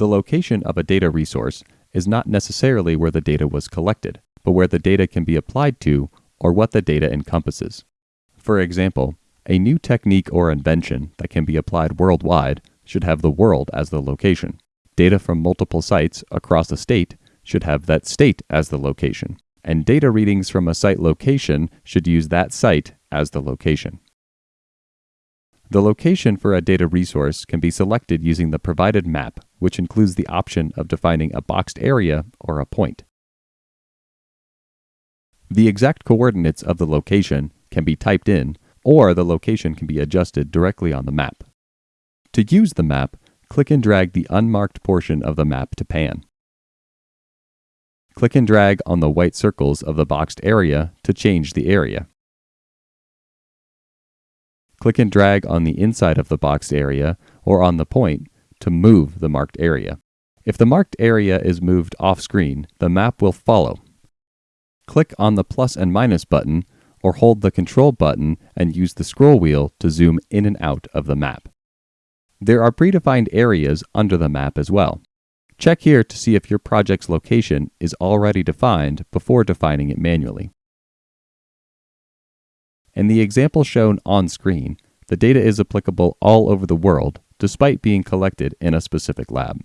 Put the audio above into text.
The location of a data resource is not necessarily where the data was collected, but where the data can be applied to or what the data encompasses. For example, a new technique or invention that can be applied worldwide should have the world as the location. Data from multiple sites across a state should have that state as the location. And data readings from a site location should use that site as the location. The location for a data resource can be selected using the provided map, which includes the option of defining a boxed area or a point. The exact coordinates of the location can be typed in, or the location can be adjusted directly on the map. To use the map, click and drag the unmarked portion of the map to pan. Click and drag on the white circles of the boxed area to change the area. Click and drag on the inside of the boxed area or on the point to move the marked area. If the marked area is moved off screen, the map will follow. Click on the plus and minus button or hold the control button and use the scroll wheel to zoom in and out of the map. There are predefined areas under the map as well. Check here to see if your project's location is already defined before defining it manually. In the example shown on screen, the data is applicable all over the world despite being collected in a specific lab.